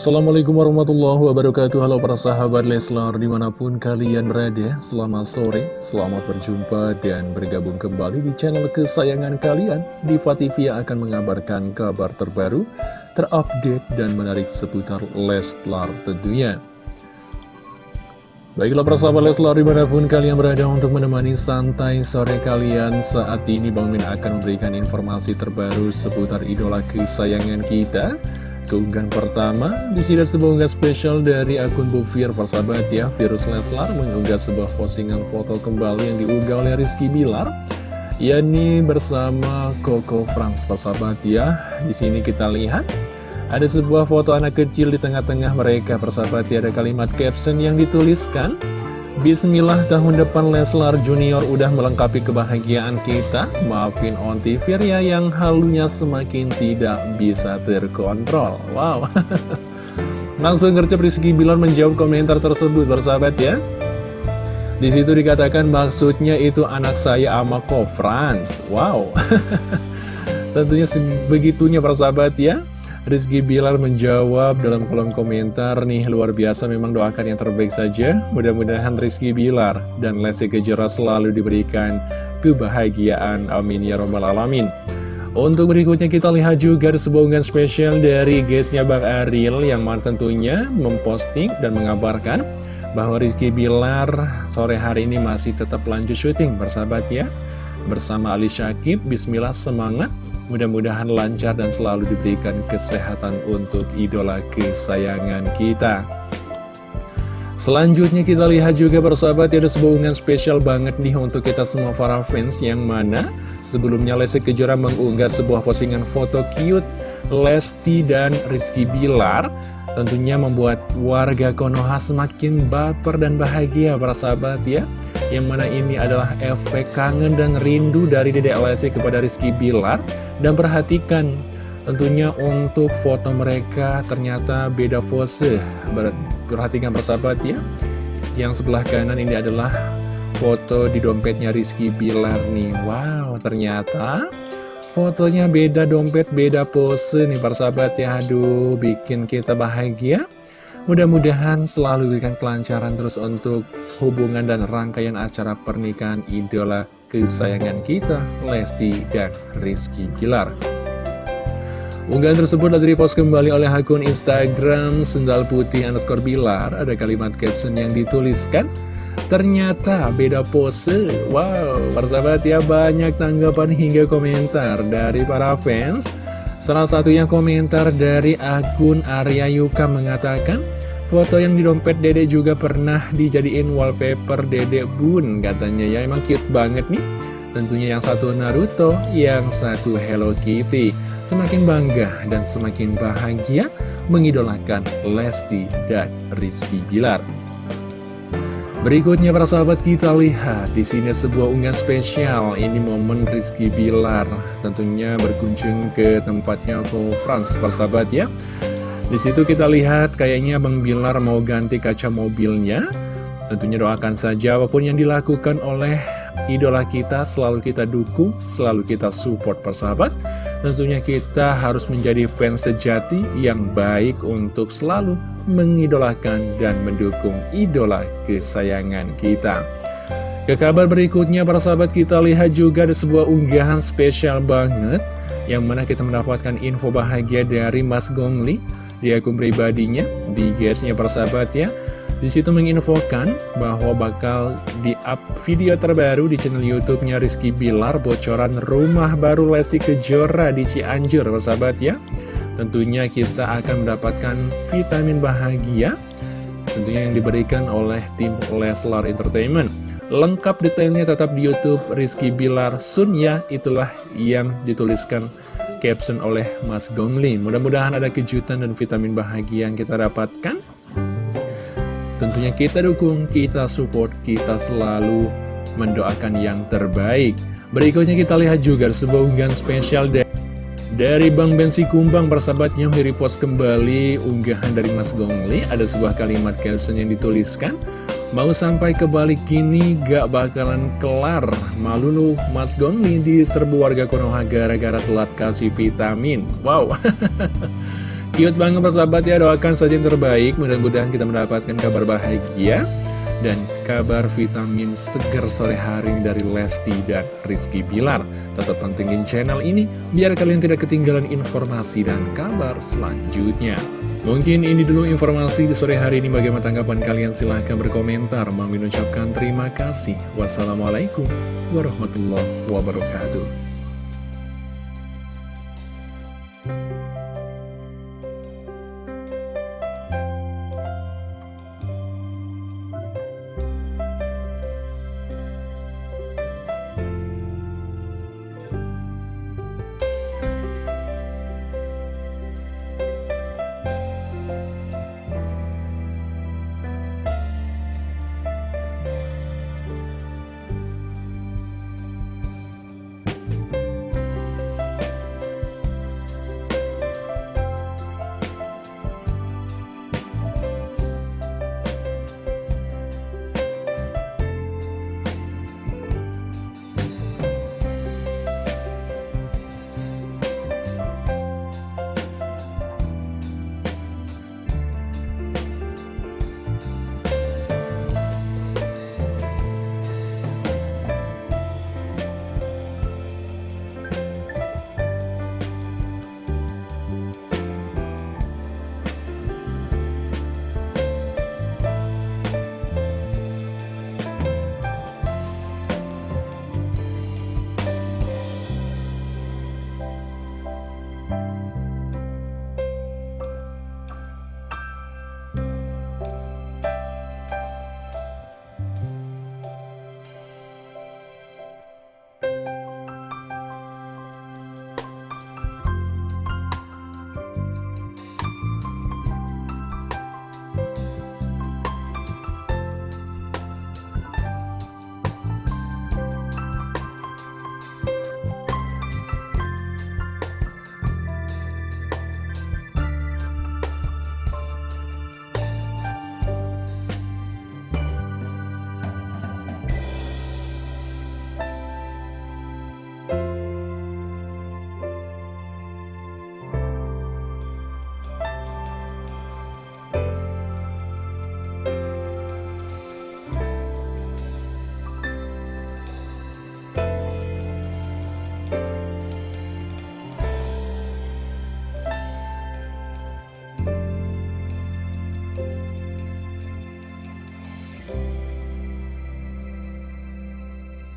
Assalamualaikum warahmatullahi wabarakatuh. Halo para sahabat Leslar di mana pun kalian berada Selamat sore, selamat berjumpa dan bergabung kembali di channel kesayangan kalian. Diva TV yang akan mengabarkan kabar terbaru Terupdate dan menarik seputar Leslar tentunya. Baiklah para sahabat Leslar di mana pun kalian berada untuk menemani santai sore kalian Saat ini Bang Min akan memberikan informasi terbaru seputar idola kesayangan kita keunggahan pertama di sini sebuah unggah spesial dari akun Bufir persahabat ya. Virus Leslar mengunggah sebuah postingan foto kembali yang diunggah oleh Rizky Bilar yakni bersama Coco Franz persahabat ya. Di sini kita lihat ada sebuah foto anak kecil di tengah-tengah mereka persahabat ya. Ada kalimat caption yang dituliskan Bismillah tahun depan Leslar Junior udah melengkapi kebahagiaan kita. Maafin on TV ya yang halunya semakin tidak bisa terkontrol. Wow. Langsung gercep Rizky Bilar menjawab komentar tersebut bersahabat ya. Di situ dikatakan maksudnya itu anak saya ama Franz Wow. Tentunya sebegitunya persahabat ya Rizky Bilar menjawab dalam kolom komentar nih luar biasa memang doakan yang terbaik saja. Mudah-mudahan Rizky Bilar dan Lesti Kejora selalu diberikan kebahagiaan. Amin ya robbal alamin. Untuk berikutnya kita lihat juga sebuah unggahan spesial dari guysnya Bang Ariel yang mana tentunya memposting dan mengabarkan bahwa Rizky Bilar sore hari ini masih tetap lanjut syuting bersahabat ya bersama Ali Syakib Bismillah semangat Mudah-mudahan lancar dan selalu diberikan kesehatan untuk idola kesayangan kita. Selanjutnya kita lihat juga persahabat ada sebuah unggahan spesial banget nih untuk kita semua para fans yang mana sebelumnya Lesti Kejora mengunggah sebuah postingan foto cute Lesti dan Rizky Bilar tentunya membuat warga Konoha semakin baper dan bahagia para sahabat ya. Yang mana ini adalah efek kangen dan rindu dari Dedek Lesti kepada Rizky Bilar. Dan perhatikan tentunya untuk foto mereka ternyata beda pose. Perhatikan persahabat ya. Yang sebelah kanan ini adalah foto di dompetnya Rizky Bilar nih. Wow ternyata fotonya beda dompet beda pose nih persahabat ya Aduh bikin kita bahagia Mudah-mudahan selalu berikan kelancaran terus untuk hubungan dan rangkaian acara pernikahan idola kesayangan kita, Lesti dan Rizky Bilar. Unggahan tersebut lagi dipost kembali oleh akun Instagram Sendal Putih underscore Bilar. Ada kalimat caption yang dituliskan, Ternyata beda pose. Wow, persahabat ya banyak tanggapan hingga komentar dari para fans. Salah satunya komentar dari akun Arya Yuka mengatakan, Foto yang di dompet dede juga pernah dijadiin wallpaper dede bun katanya ya emang cute banget nih Tentunya yang satu Naruto, yang satu Hello Kitty Semakin bangga dan semakin bahagia mengidolakan Lesti dan Rizky Bilar Berikutnya para sahabat kita lihat di sini sebuah unggahan spesial ini momen Rizky Bilar tentunya berkunjung ke tempatnya Ko Frans para sahabat ya di situ kita lihat kayaknya Bang Bilar mau ganti kaca mobilnya. Tentunya doakan saja apa pun yang dilakukan oleh idola kita selalu kita dukung, selalu kita support persahabat. Tentunya kita harus menjadi fans sejati yang baik untuk selalu mengidolakan dan mendukung idola kesayangan kita. Ke kabar berikutnya para sahabat kita lihat juga ada sebuah unggahan spesial banget yang mana kita mendapatkan info bahagia dari Mas Gongli di akun pribadinya, di guysnya persahabat ya. Di situ menginfokan bahwa bakal di-up video terbaru di channel YouTube-nya Rizky Bilar bocoran rumah baru Lesti Kejora di Cianjur, persahabat ya. Tentunya kita akan mendapatkan vitamin bahagia tentunya yang diberikan oleh tim Leslar Entertainment. Lengkap detailnya tetap di YouTube Rizky Bilar Sun ya, itulah yang dituliskan caption oleh Mas Gongli. Mudah-mudahan ada kejutan dan vitamin bahagia yang kita dapatkan. Tentunya kita dukung, kita support, kita selalu mendoakan yang terbaik. Berikutnya kita lihat juga sebuah unggahan spesial dari dari Bang Bensi Kumbang persahabatnya repost kembali unggahan dari Mas Gongli Ada sebuah kalimat caption yang dituliskan Mau sampai ke balik kini gak bakalan kelar. Malu lu Mas Gongli serbu warga Konoha gara-gara telat kasih vitamin. Wow. Cute banget persahabat ya, doakan saja yang terbaik, mudah-mudahan kita mendapatkan kabar bahagia dan kabar vitamin seger sore hari dari Lesti dan Rizky Bilar. Tetap pantengin channel ini biar kalian tidak ketinggalan informasi dan kabar selanjutnya. Mungkin ini dulu informasi di sore hari ini. Bagaimana tanggapan kalian? Silahkan berkomentar. Mau terima kasih. Wassalamualaikum warahmatullahi wabarakatuh.